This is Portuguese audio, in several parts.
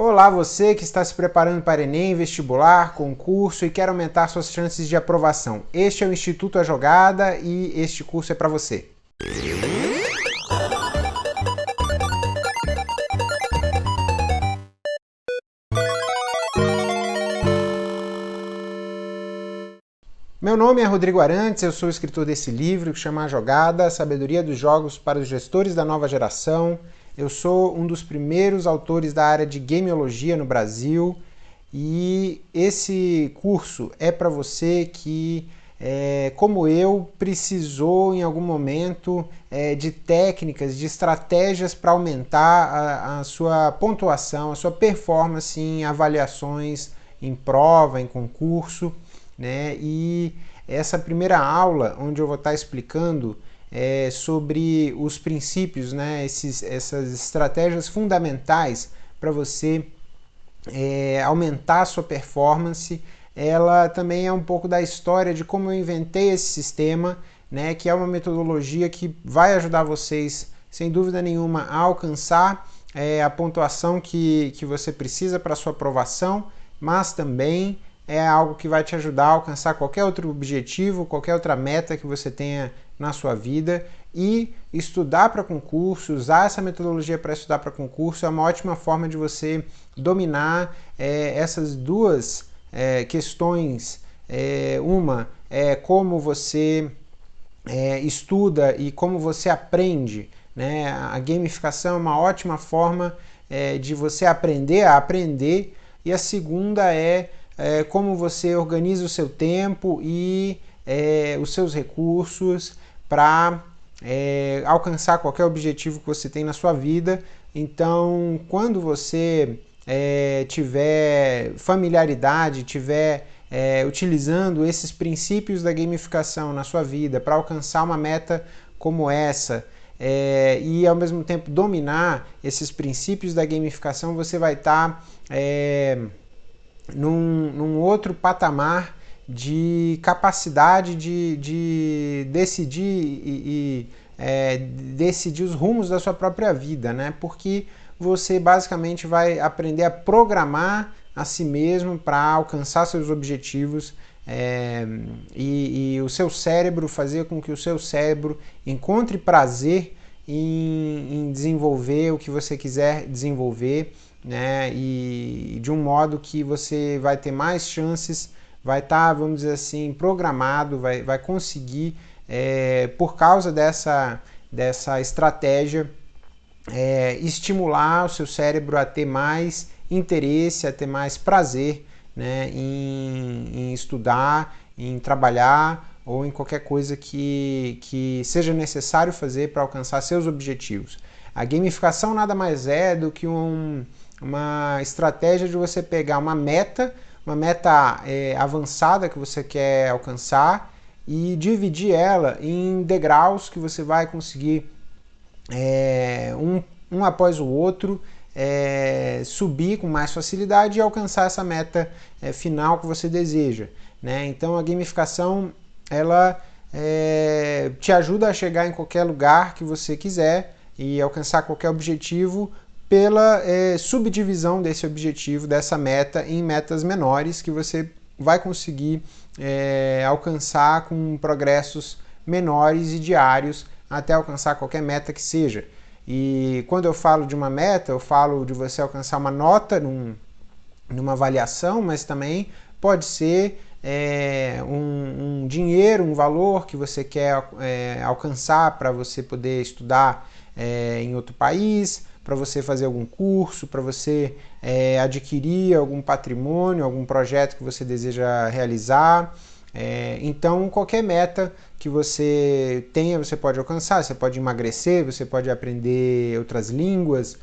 Olá, você que está se preparando para Enem, vestibular, concurso e quer aumentar suas chances de aprovação. Este é o Instituto A Jogada e este curso é para você. Meu nome é Rodrigo Arantes, eu sou escritor desse livro que chama A Jogada, Sabedoria dos Jogos para os Gestores da Nova Geração. Eu sou um dos primeiros autores da área de gameologia no Brasil e esse curso é para você que, é, como eu, precisou em algum momento é, de técnicas, de estratégias para aumentar a, a sua pontuação, a sua performance em avaliações, em prova, em concurso. Né? E essa primeira aula, onde eu vou estar explicando é, sobre os princípios, né, esses, essas estratégias fundamentais para você é, aumentar a sua performance. Ela também é um pouco da história de como eu inventei esse sistema, né, que é uma metodologia que vai ajudar vocês, sem dúvida nenhuma, a alcançar é, a pontuação que, que você precisa para sua aprovação, mas também é algo que vai te ajudar a alcançar qualquer outro objetivo, qualquer outra meta que você tenha na sua vida e estudar para concurso, usar essa metodologia para estudar para concurso é uma ótima forma de você dominar é, essas duas é, questões. É, uma é como você é, estuda e como você aprende. Né? A gamificação é uma ótima forma é, de você aprender a aprender e a segunda é, é como você organiza o seu tempo e é, os seus recursos para é, alcançar qualquer objetivo que você tem na sua vida. Então, quando você é, tiver familiaridade, tiver é, utilizando esses princípios da gamificação na sua vida para alcançar uma meta como essa é, e ao mesmo tempo dominar esses princípios da gamificação, você vai estar tá, é, num, num outro patamar de capacidade de, de decidir e, e é, decidir os rumos da sua própria vida, né? Porque você basicamente vai aprender a programar a si mesmo para alcançar seus objetivos é, e, e, o seu cérebro fazer com que o seu cérebro encontre prazer em, em desenvolver o que você quiser desenvolver, né? E de um modo que você vai ter mais chances vai estar, tá, vamos dizer assim, programado, vai, vai conseguir, é, por causa dessa, dessa estratégia, é, estimular o seu cérebro a ter mais interesse, a ter mais prazer né, em, em estudar, em trabalhar ou em qualquer coisa que, que seja necessário fazer para alcançar seus objetivos. A gamificação nada mais é do que um, uma estratégia de você pegar uma meta uma meta é, avançada que você quer alcançar e dividir ela em degraus que você vai conseguir é, um, um após o outro é, subir com mais facilidade e alcançar essa meta é, final que você deseja. Né? Então a gamificação ela é, te ajuda a chegar em qualquer lugar que você quiser e alcançar qualquer objetivo pela é, subdivisão desse objetivo, dessa meta, em metas menores que você vai conseguir é, alcançar com progressos menores e diários até alcançar qualquer meta que seja. E quando eu falo de uma meta, eu falo de você alcançar uma nota num, numa avaliação, mas também pode ser é, um, um, dinheiro, um valor que você quer é, alcançar para você poder estudar é, em outro país, para você fazer algum curso, para você é, adquirir algum patrimônio, algum projeto que você deseja realizar. É, então, qualquer meta que você tenha, você pode alcançar. Você pode emagrecer, você pode aprender outras línguas.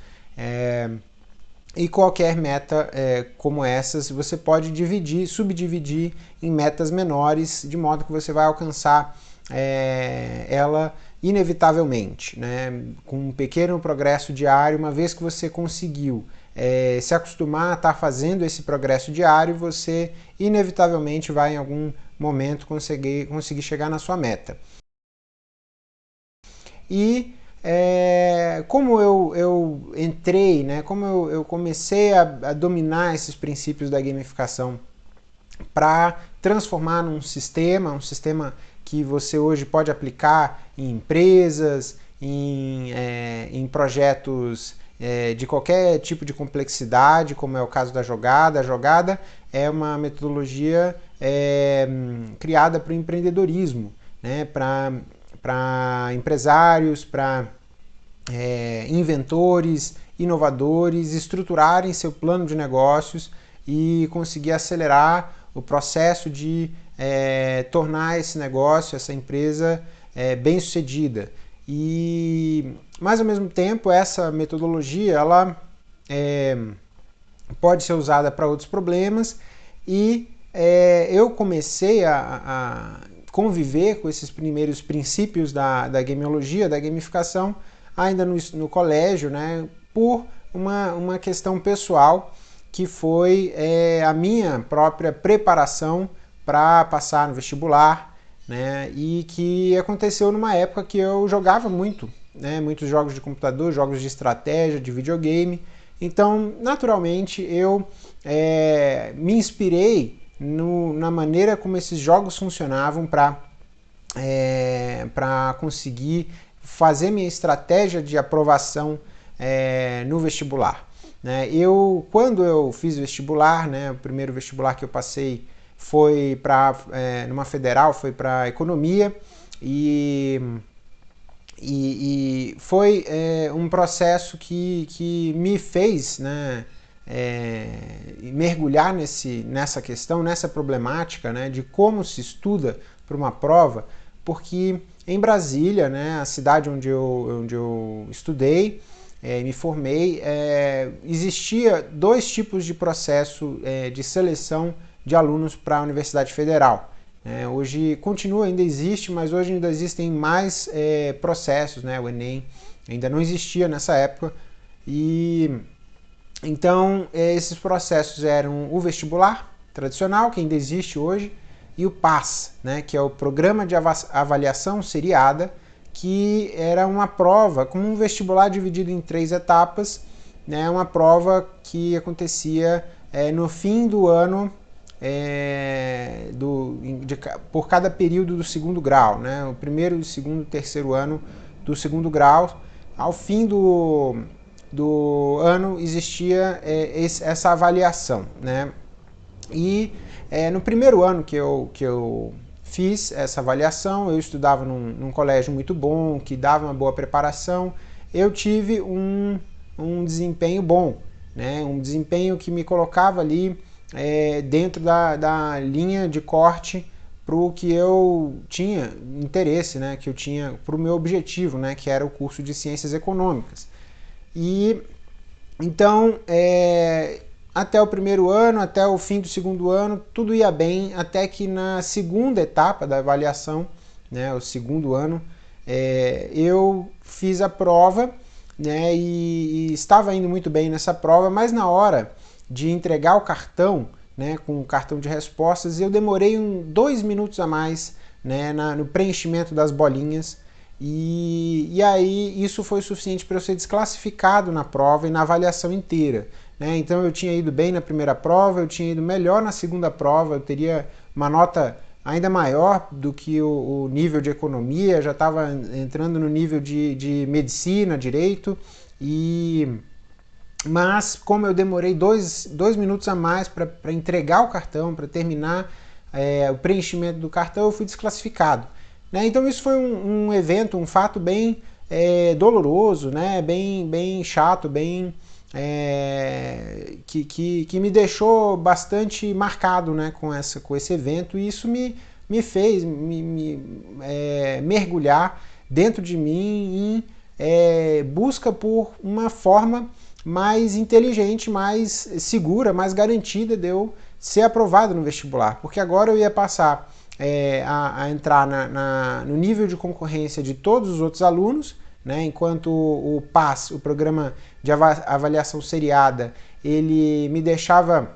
E qualquer meta é, como essas, você pode dividir, subdividir em metas menores, de modo que você vai alcançar é, ela inevitavelmente, né? com um pequeno progresso diário, uma vez que você conseguiu é, se acostumar a estar tá fazendo esse progresso diário, você inevitavelmente vai em algum momento conseguir, conseguir chegar na sua meta. E é, como eu, eu entrei, né, como eu, eu comecei a, a dominar esses princípios da gamificação para transformar num sistema, um sistema que você hoje pode aplicar em empresas, em, é, em projetos é, de qualquer tipo de complexidade, como é o caso da jogada. A jogada é uma metodologia é, criada para o empreendedorismo, né, para empresários, para é, inventores, inovadores estruturarem seu plano de negócios e conseguir acelerar o processo de é, tornar esse negócio, essa empresa é, bem sucedida. E, mas ao mesmo tempo, essa metodologia ela é, pode ser usada para outros problemas e é, eu comecei a, a, conviver com esses primeiros princípios da, da gamiologia, da gamificação, ainda no, no colégio, né, por uma, uma questão pessoal que foi é, a minha própria preparação para passar no vestibular, né, e que aconteceu numa época que eu jogava muito, né, muitos jogos de computador, jogos de estratégia, de videogame. Então, naturalmente, eu é, me inspirei no, na maneira como esses jogos funcionavam para é, conseguir fazer minha estratégia de aprovação é, no vestibular. Né? Eu, quando eu fiz vestibular, né, o primeiro vestibular que eu passei foi para é, numa federal, foi para economia e, e, e foi é, um processo que, que me fez né, é, mergulhar nesse, nessa questão, nessa problemática né, de como se estuda para uma prova, porque em Brasília, né, a cidade onde eu, onde eu estudei, é, me formei, é, existia dois tipos de processo é, de seleção de alunos para a Universidade Federal. É, hoje continua, ainda existe, mas hoje ainda existem mais é, processos, né? o Enem ainda não existia nessa época. E então é, esses processos eram o vestibular tradicional, que ainda existe hoje, e o PAS, né, que é o Programa de Avaliação Seriada, que era uma prova, como um vestibular dividido em três etapas, né, uma prova que acontecia é, no fim do ano é, do, de, por cada período do segundo grau, né, o primeiro, o segundo e terceiro ano do segundo grau. Ao fim do, do ano existia é, essa avaliação, né, e é, no primeiro ano que eu, que eu fiz essa avaliação, eu estudava num, num, colégio muito bom, que dava uma boa preparação, eu tive um, um desempenho bom, né? um desempenho que me colocava ali é, dentro da, da linha de corte para o que eu tinha interesse, né? que eu tinha para o meu objetivo, né? que era o curso de Ciências Econômicas. E então, é, até o primeiro ano, até o fim do segundo ano, tudo ia bem, até que na segunda etapa da avaliação, né, o segundo ano, é, eu fiz a prova né, e, e, estava indo muito bem nessa prova, mas na hora de entregar o cartão, né, com o cartão de respostas, eu demorei um, dois minutos a mais né, na, no preenchimento das bolinhas e, e aí isso foi suficiente para eu ser desclassificado na prova e na avaliação inteira. Né? Então eu tinha ido bem na primeira prova, eu tinha ido melhor na segunda prova, eu teria uma nota ainda maior do que o, o nível de economia, já estava entrando no nível de, de medicina, direito, e mas como eu demorei dois, dois minutos a mais para entregar o cartão, para terminar é, o preenchimento do cartão, eu fui desclassificado. Né? Então isso foi um, um evento, um fato bem é, doloroso, né? bem, bem chato, bem é, que, que, que, me deixou bastante marcado né, com, essa, com esse evento. E isso me, me fez me, me é, mergulhar dentro de mim em é, busca por uma forma mais inteligente, mais segura, mais garantida de eu ser aprovado no vestibular, porque agora eu ia passar é, a, a, entrar na, na, no nível de concorrência de todos os outros alunos, né, enquanto o, PAS, o Programa de Avaliação Seriada, ele me deixava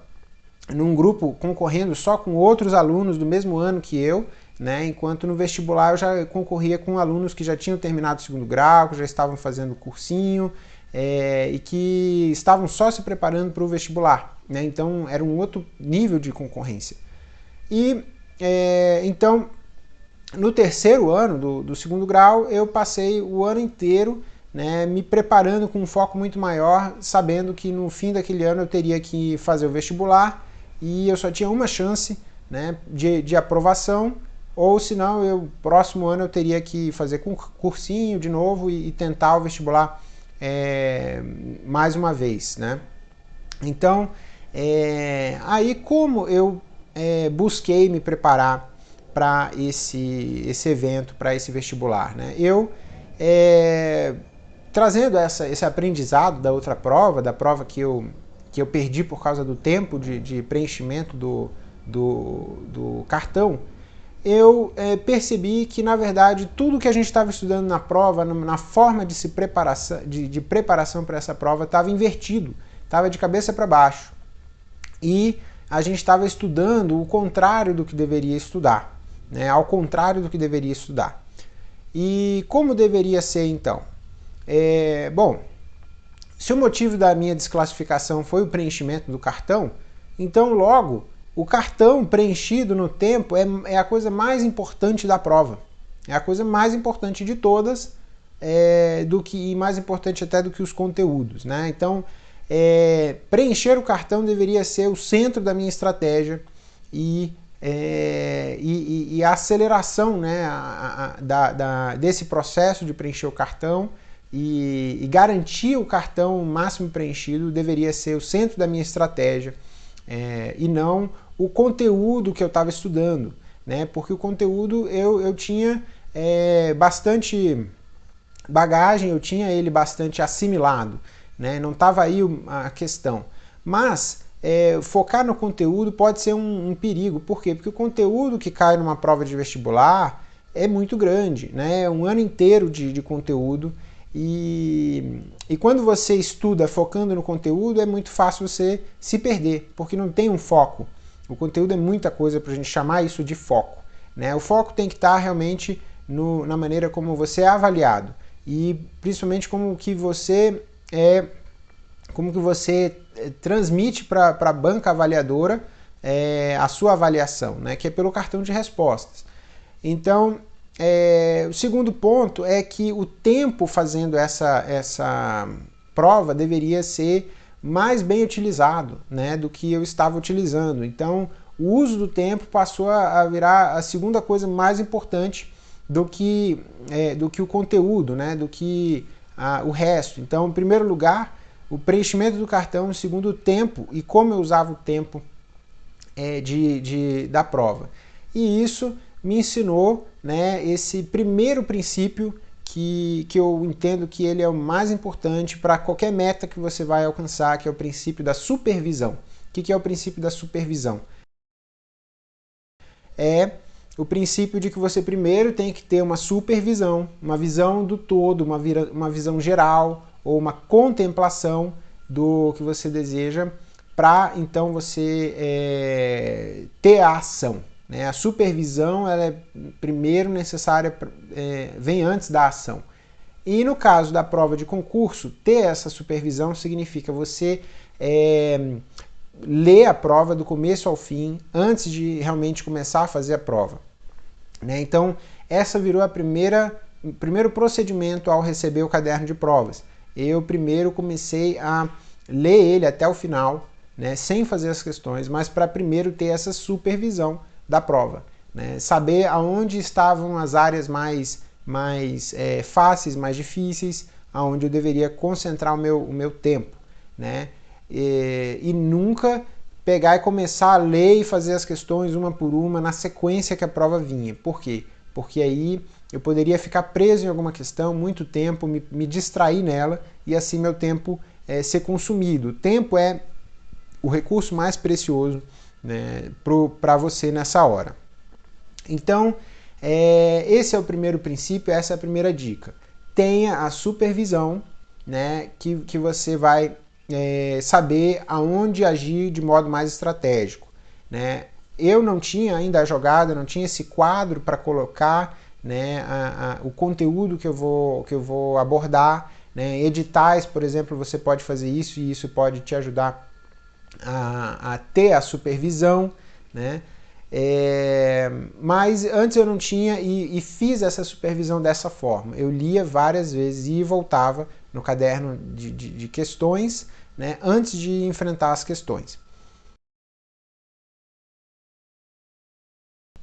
num grupo concorrendo só com outros alunos do mesmo ano que eu, né? enquanto no vestibular eu já concorria com alunos que já tinham terminado o segundo grau, que já estavam fazendo cursinho é, e que estavam só se preparando para o vestibular. Né? Então era um outro nível de concorrência. E é, então no terceiro ano do, do, segundo grau eu passei o ano inteiro né, me preparando com um foco muito maior, sabendo que no fim daquele ano eu teria que fazer o vestibular e eu só tinha uma chance né, de, de aprovação ou senão eu próximo ano eu teria que fazer cursinho de novo e, e tentar o vestibular é, mais uma vez, né? Então, é, aí como eu é, busquei me preparar para esse, esse evento, para esse vestibular, né? Eu, é, trazendo essa, esse aprendizado da outra prova, da prova que eu, que eu perdi por causa do tempo de, de preenchimento do, do, do cartão, eu é, percebi que, na verdade, tudo que a gente estava estudando na prova, na forma de, se preparação, de, de preparação para essa prova, estava invertido, estava de cabeça para baixo. E a gente estava estudando o contrário do que deveria estudar, né? ao contrário do que deveria estudar. E como deveria ser então? É, bom, se o motivo da minha desclassificação foi o preenchimento do cartão, então logo o cartão preenchido no tempo é, é a coisa mais importante da prova. É a coisa mais importante de todas, é, do que e mais importante até do que os conteúdos. Né? Então, é, preencher o cartão deveria ser o centro da minha estratégia e, é, e, e, a aceleração né, a, a, da, da, desse processo de preencher o cartão e, e garantir o cartão máximo preenchido deveria ser o centro da minha estratégia é, e não o conteúdo que eu estava estudando, né? Porque o conteúdo eu, eu tinha é, bastante bagagem, eu tinha ele bastante assimilado, né? Não estava aí a questão. Mas é, focar no conteúdo pode ser um, um, perigo. Por quê? Porque o conteúdo que cai numa prova de vestibular é muito grande, né? Um ano inteiro de, de conteúdo. E, e quando você estuda focando no conteúdo, é muito fácil você se perder, porque não tem um foco. O conteúdo é muita coisa para a gente chamar isso de foco. Né? O foco tem que estar tá realmente no, na maneira como você é avaliado e principalmente como que você é, como que você é, transmite para a banca avaliadora é, a sua avaliação, né? que é pelo cartão de respostas. Então, é, o segundo ponto é que o tempo fazendo essa, essa prova deveria ser mais bem utilizado né, do que eu estava utilizando. Então, o uso do tempo passou a virar a segunda coisa mais importante do que, é, do que o conteúdo, né, do que a, o resto. Então, em primeiro lugar, o preenchimento do cartão, em segundo, o tempo e como eu usava o tempo é, de, de, da prova. E isso me ensinou né, esse primeiro princípio que, que eu entendo que ele é o mais importante para qualquer meta que você vai alcançar, que é o princípio da supervisão. O que, que é o princípio da supervisão? É o princípio de que você primeiro tem que ter uma supervisão, uma visão do todo, uma, uma visão geral ou uma contemplação do que você deseja para então você é, ter a ação. Né? A supervisão ela é primeiro necessária, é, vem antes da ação. E no caso da prova de concurso, ter essa supervisão significa você é, ler a prova do começo ao fim, antes de realmente começar a fazer a prova. Né? Então, essa virou a primeira, o primeiro procedimento ao receber o caderno de provas. Eu primeiro comecei a ler ele até o final, né, sem fazer as questões, mas para primeiro ter essa supervisão da prova. Né? Saber aonde estavam as áreas mais, mais é, fáceis, mais difíceis, aonde eu deveria concentrar o meu, o meu tempo. Né? E, e nunca pegar e começar a ler e fazer as questões uma por uma na sequência que a prova vinha. Por quê? Porque aí eu poderia ficar preso em alguma questão muito tempo, me, me distrair nela e assim meu tempo é, ser consumido. O tempo é o recurso mais precioso né, para você nessa hora. Então, é, esse é o primeiro princípio, essa é a primeira dica. Tenha a supervisão, né, que, que você vai é, saber aonde agir de modo mais estratégico. Né? eu não tinha ainda a jogada, não tinha esse quadro para colocar né, a, a, o conteúdo que eu vou, que eu vou abordar. Né? Editais, por exemplo, você pode fazer isso e isso pode te ajudar a, a ter a supervisão. Né? É, mas antes eu não tinha e, e, fiz essa supervisão dessa forma. Eu lia várias vezes e voltava no caderno de, de, de questões né, antes de enfrentar as questões.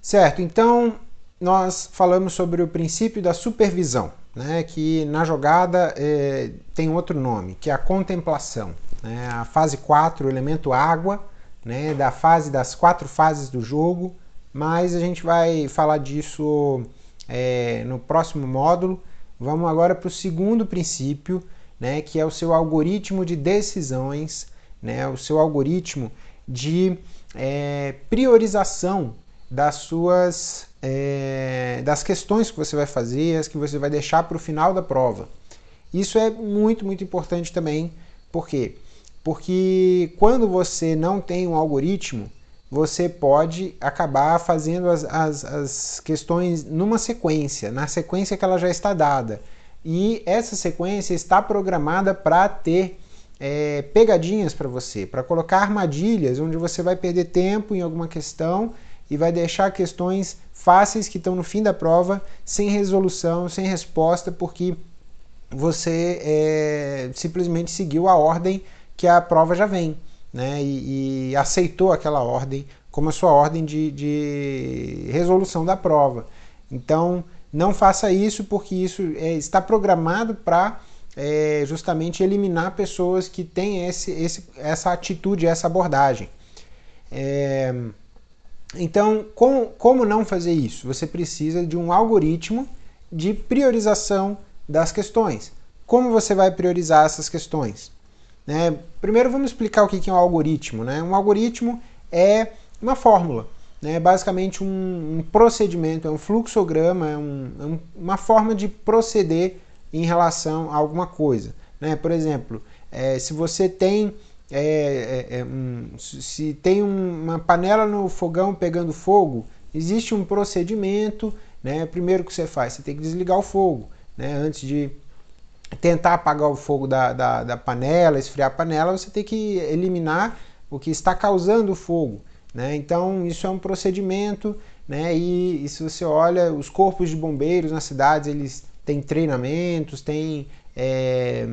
Certo, então nós falamos sobre o princípio da supervisão, né, que na jogada é, tem outro nome, que é a contemplação. Né, a fase 4, o elemento água, né, da fase das quatro fases do jogo, mas a gente vai falar disso é, no próximo módulo. Vamos agora para o segundo princípio, né, que é o seu algoritmo de decisões, né, o seu algoritmo de é, priorização das suas é, das questões que você vai fazer, as que você vai deixar para o final da prova. Isso é muito, muito importante também, por quê? Porque quando você não tem um algoritmo, você pode acabar fazendo as, as, as questões numa sequência, na sequência que ela já está dada. E essa sequência está programada para ter é, pegadinhas para você, para colocar armadilhas onde você vai perder tempo em alguma questão e vai deixar questões fáceis que estão no fim da prova sem resolução, sem resposta, porque você é, simplesmente seguiu a ordem que a prova já vem, né? E, e aceitou aquela ordem como a sua ordem de, de resolução da prova. Então, não faça isso porque isso é, está programado para é, justamente eliminar pessoas que têm esse, esse, essa atitude, essa abordagem. É, então, com, como não fazer isso? Você precisa de um algoritmo de priorização das questões. Como você vai priorizar essas questões? Né? Primeiro vamos explicar o que é um algoritmo. Né? Um algoritmo é uma fórmula, né? basicamente um, um procedimento, é um fluxograma, é, um, é uma forma de proceder em relação a alguma coisa. Né? Por exemplo, é, se você tem é, é, é se tem uma panela no fogão pegando fogo, existe um procedimento, né? Primeiro que você faz, você tem que desligar o fogo, né? Antes de tentar apagar o fogo da, da, da, panela, esfriar a panela, você tem que eliminar o que está causando o fogo. Né? Então isso é um procedimento, né? E, e, se você olha os corpos de bombeiros nas cidades, eles têm treinamentos, têm é,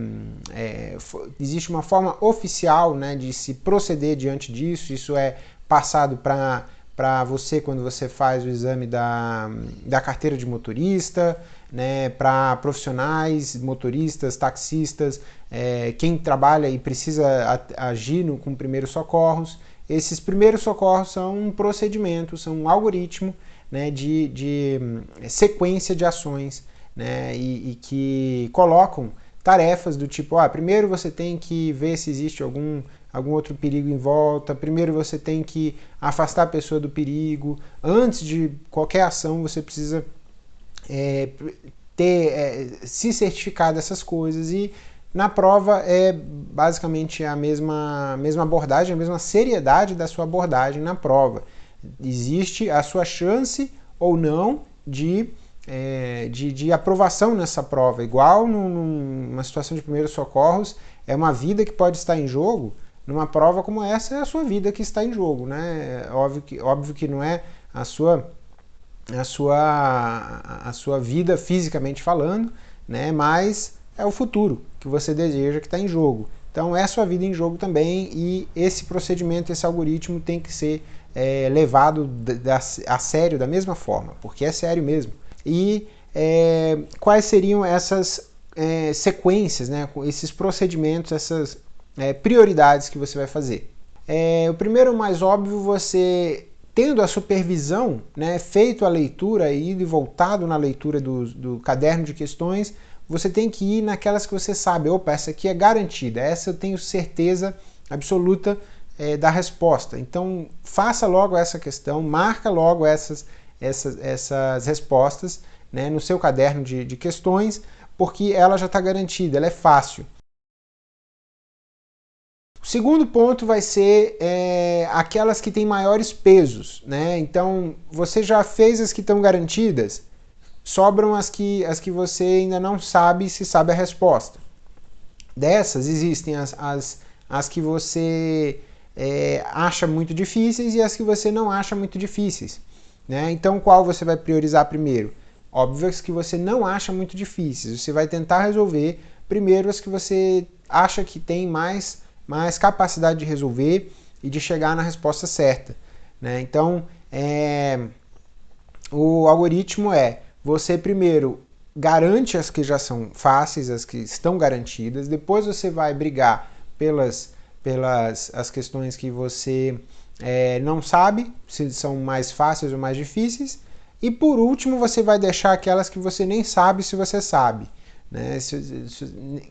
é, existe uma forma oficial né, de se proceder diante disso, isso é passado para você quando você faz o exame da, da carteira de motorista, né, para profissionais, motoristas, taxistas, é, quem trabalha e precisa agir no, com primeiros socorros. Esses primeiros socorros são um procedimento, são um algoritmo né, de, de hum, sequência de ações né, e, e que colocam tarefas do tipo, ah, primeiro você tem que ver se existe algum algum outro perigo em volta. Primeiro você tem que afastar a pessoa do perigo. Antes de qualquer ação você precisa é, ter é, se certificar dessas coisas e na prova é basicamente a mesma, mesma abordagem, a mesma seriedade da sua abordagem na prova. Existe a sua chance ou não de, é, de, de, aprovação nessa prova. Igual numa situação de primeiros socorros, é uma vida que pode estar em jogo, numa prova como essa é a sua vida que está em jogo, né? É óbvio que, óbvio que não é a sua, a sua, a sua vida fisicamente falando, né? Mas é o futuro que você deseja que está em jogo. Então é a sua vida em jogo também e esse procedimento, esse algoritmo tem que ser é, levado a sério da mesma forma, porque é sério mesmo. E é, quais seriam essas é, sequências, né, esses procedimentos, essas é, prioridades que você vai fazer. É, o primeiro mais óbvio, você tendo a supervisão, né, feito a leitura e ido e voltado na leitura do, do caderno de questões, você tem que ir naquelas que você sabe, opa, essa aqui é garantida, essa eu tenho certeza absoluta é, da resposta. Então faça logo essa questão, marca logo essas, essas, essas respostas né, no seu caderno de, de questões, porque ela já está garantida, ela é fácil. O segundo ponto vai ser é, aquelas que têm maiores pesos, né? Então, você já fez as que estão garantidas, sobram as que, as que você ainda não sabe se sabe a resposta. Dessas, existem as, as, as que você é, acha muito difíceis e as que você não acha muito difíceis. Né? Então, qual você vai priorizar primeiro? Óbvio as que você não acha muito difíceis. Você vai tentar resolver primeiro as que você acha que tem mais mais capacidade de resolver e de chegar na resposta certa. Né? Então, é, o algoritmo é você primeiro garante as que já são fáceis, as que estão garantidas, depois você vai brigar pelas, pelas as questões que você é, não sabe se são mais fáceis ou mais difíceis, e por último você vai deixar aquelas que você nem sabe se você sabe, né?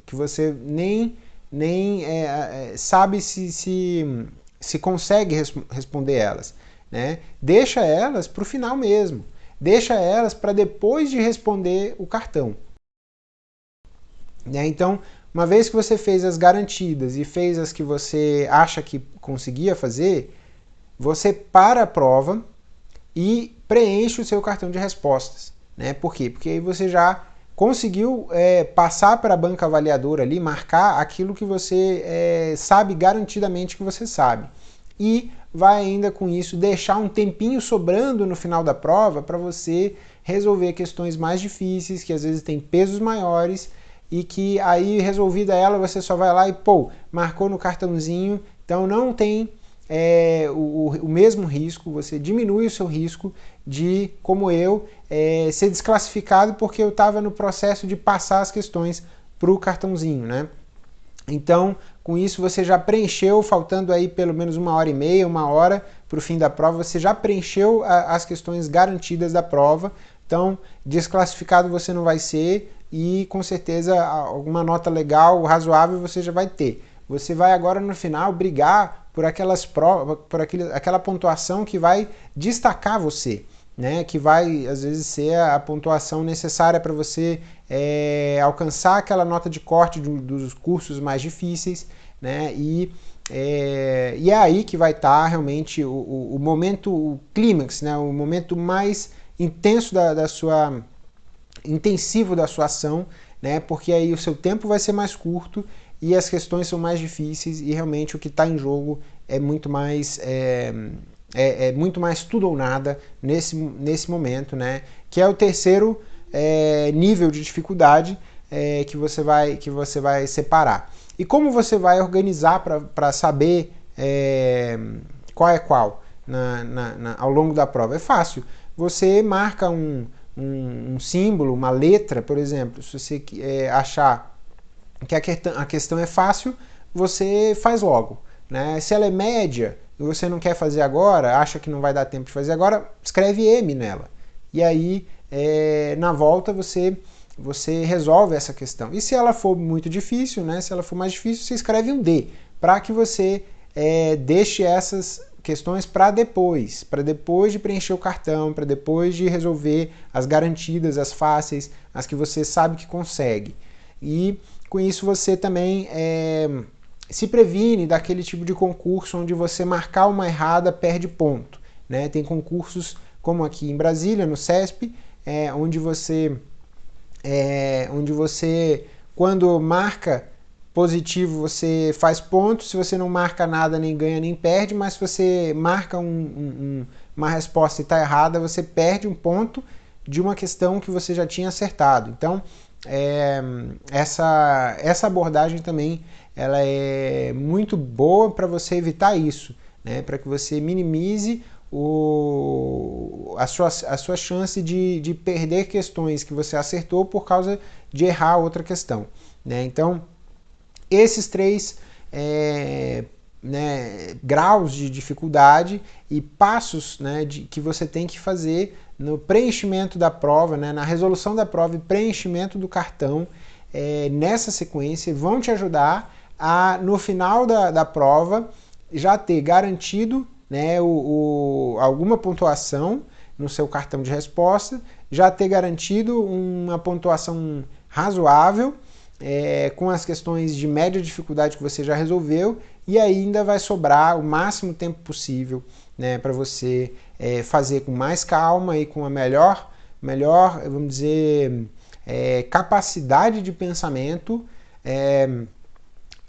Que você nem nem é, é, sabe se, se, se consegue res, responder elas. Né? Deixa elas para o final mesmo. Deixa elas para depois de responder o cartão. Né? Então, uma vez que você fez as garantidas e fez as que você acha que conseguia fazer, você para a prova e preenche o seu cartão de respostas. Né? Por quê? Porque aí você já conseguiu é, passar para a banca avaliadora ali, marcar aquilo que você é, sabe garantidamente que você sabe. E vai ainda com isso deixar um tempinho sobrando no final da prova para você resolver questões mais difíceis, que às vezes têm pesos maiores e que aí resolvida ela você só vai lá e pô, marcou no cartãozinho, então não tem é, o, o, mesmo risco, você diminui o seu risco de, como eu, é, ser desclassificado porque eu estava no processo de passar as questões para o cartãozinho, né? Então, com isso você já preencheu, faltando aí pelo menos uma hora e meia, uma hora para o fim da prova, você já preencheu a, as questões garantidas da prova, então desclassificado você não vai ser e com certeza alguma nota legal, razoável você já vai ter. Você vai agora no final brigar por aquelas provas, por aquele, aquela pontuação que vai destacar você né, que vai às vezes ser a pontuação necessária para você é, alcançar aquela nota de corte do, dos cursos mais difíceis, né, e, é, e é aí que vai estar tá realmente o, o, o, momento, o clímax, né, o momento mais intenso da, da sua, intensivo da sua ação, né, porque aí o seu tempo vai ser mais curto e as questões são mais difíceis e realmente o que está em jogo é muito mais é, é, é, muito mais tudo ou nada nesse, nesse momento, né? Que é o terceiro é, nível de dificuldade é, que, você vai, que você vai separar. E como você vai organizar para saber é, qual é qual na, na, na, ao longo da prova? É fácil. Você marca um, um, um símbolo, uma letra, por exemplo. Se você é, achar que a, a questão é fácil, você faz logo. Né? Se ela é média, e você não quer fazer agora, acha que não vai dar tempo de fazer agora, escreve M nela. E aí, é, na volta, você, você resolve essa questão. E se ela for muito difícil, né, se ela for mais difícil, você escreve um D, para que você é, deixe essas questões para depois, para depois de preencher o cartão, para depois de resolver as garantidas, as fáceis, as que você sabe que consegue. E com isso você também é, se previne daquele tipo de concurso onde você marcar uma errada perde ponto. Né? Tem concursos como aqui em Brasília, no CESP, é, onde você é, onde você quando marca positivo você faz ponto, se você não marca nada nem ganha nem perde, mas se você marca um, um, uma resposta e está errada, você perde um ponto de uma questão que você já tinha acertado. Então, é, essa, essa abordagem também ela é muito boa para você evitar isso, né? para que você minimize o, a, sua, a sua chance de, de perder questões que você acertou por causa de errar outra questão. Né? Então, esses três é, né, graus de dificuldade e passos né, de, que você tem que fazer no preenchimento da prova, né, na resolução da prova e preenchimento do cartão é, nessa sequência vão te ajudar a, no final da, da prova, já ter garantido né, o, o, alguma pontuação no seu cartão de resposta, já ter garantido uma pontuação razoável é, com as questões de média dificuldade que você já resolveu e ainda vai sobrar o máximo tempo possível né, para você é, fazer com mais calma e com a melhor, melhor vamos dizer, é, capacidade de pensamento é,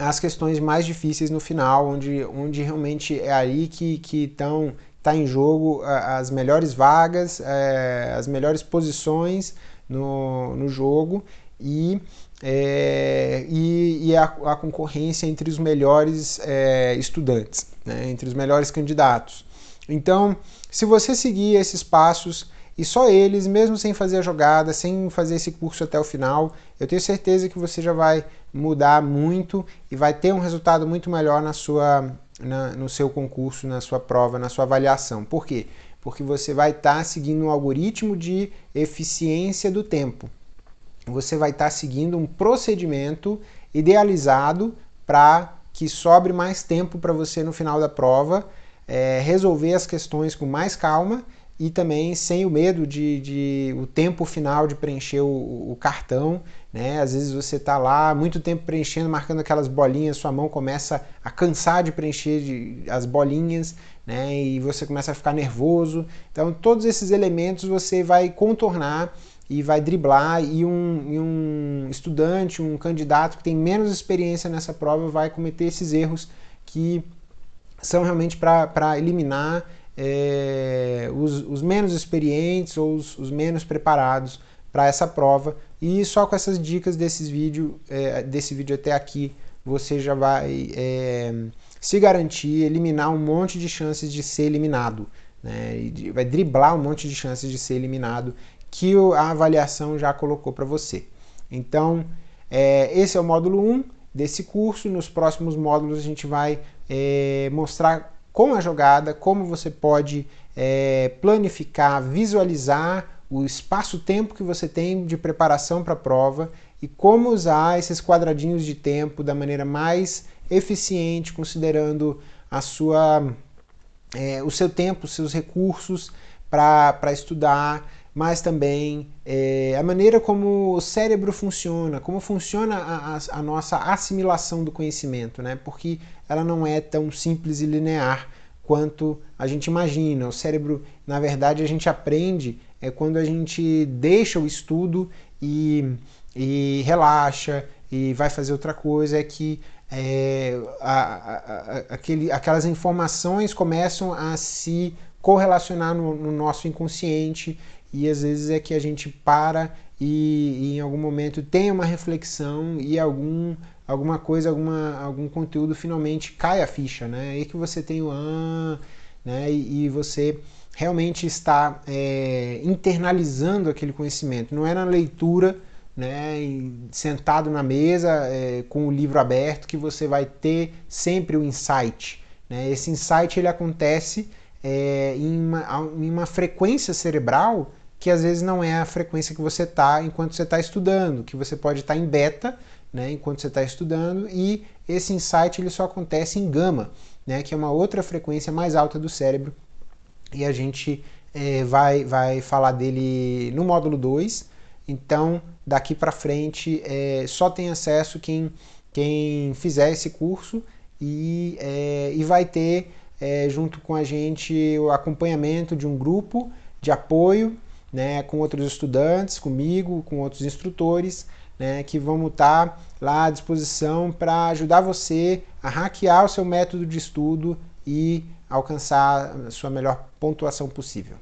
as questões mais difíceis no final, onde, onde realmente é aí que estão está em jogo as melhores vagas, é, as melhores posições no, no jogo e, é, e, e a, a, concorrência entre os melhores é, estudantes, né, entre os melhores candidatos. Então, se você seguir esses passos, e só eles, mesmo sem fazer a jogada, sem fazer esse curso até o final, eu tenho certeza que você já vai mudar muito e vai ter um resultado muito melhor na sua, na, no seu concurso, na sua prova, na sua avaliação. Por quê? Porque você vai estar tá seguindo um algoritmo de eficiência do tempo. Você vai estar tá seguindo um procedimento idealizado para que sobre mais tempo para você no final da prova é, resolver as questões com mais calma e também sem o medo de, de o tempo final de preencher o, o cartão. Né? Às vezes você está lá muito tempo preenchendo, marcando aquelas bolinhas, sua mão começa a cansar de preencher de, as bolinhas né? e você começa a ficar nervoso. Então, todos esses elementos você vai contornar e vai driblar, e um, e um estudante, um candidato que tem menos experiência nessa prova vai cometer esses erros que são realmente para eliminar é, os, os, menos experientes ou os, os menos preparados para essa prova. E só com essas dicas desses vídeo, é, desse vídeo até aqui, você já vai é, se garantir, eliminar um monte de chances de ser eliminado. Né? vai driblar um monte de chances de ser eliminado que a avaliação já colocou para você. Então, é, esse é o módulo 1 desse curso. Nos próximos módulos a gente vai é, mostrar com a jogada, como você pode é, planificar, visualizar o espaço-tempo que você tem de preparação para a prova e como usar esses quadradinhos de tempo da maneira mais eficiente, considerando a sua, é, o seu tempo, seus recursos para estudar, mas também é, a maneira como o cérebro funciona, como funciona a, a, a, nossa assimilação do conhecimento, né? porque ela não é tão simples e linear quanto a gente imagina. O cérebro, na verdade, a gente aprende é quando a gente deixa o estudo e, e relaxa e vai fazer outra coisa, é que é, a, a, aquele, aquelas informações começam a se correlacionar no, no nosso inconsciente e às vezes é que a gente para e, e, em algum momento tem uma reflexão e algum, alguma coisa, alguma, algum conteúdo finalmente cai a ficha, né? Aí que você tem o ah, né? E, e você realmente está é, internalizando aquele conhecimento. Não é na leitura, né? sentado na mesa é, com o livro aberto que você vai ter sempre o insight. Né? Esse insight ele acontece é, em, uma, em uma frequência cerebral que às vezes não é a frequência que você está enquanto você está estudando, que você pode estar tá em beta né, enquanto você está estudando, e esse insight ele só acontece em gama, né, que é uma outra frequência mais alta do cérebro, e a gente é, vai, vai falar dele no módulo 2, então daqui para frente é, só tem acesso quem, quem fizer esse curso e, é, e vai ter junto com a gente o acompanhamento de um grupo de apoio né, com outros estudantes, comigo, com outros instrutores, né, que vamos estar tá lá à disposição para ajudar você a hackear o seu método de estudo e alcançar a sua melhor pontuação possível.